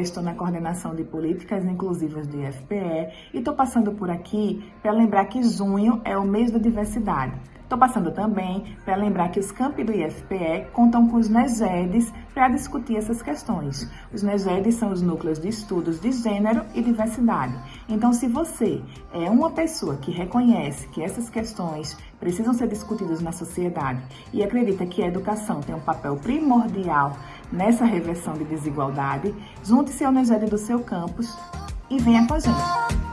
estou na coordenação de políticas inclusivas do IFPE e estou passando por aqui para lembrar que junho é o mês da diversidade. Estou passando também para lembrar que os campi do IFPE contam com os NEGEDs para discutir essas questões. Os NEGEDs são os núcleos de estudos de gênero e diversidade. Então, se você é uma pessoa que reconhece que essas questões precisam ser discutidas na sociedade e acredita que a educação tem um papel primordial nessa reversão de desigualdade, junte-se ao NEGED do seu campus e venha com a gente.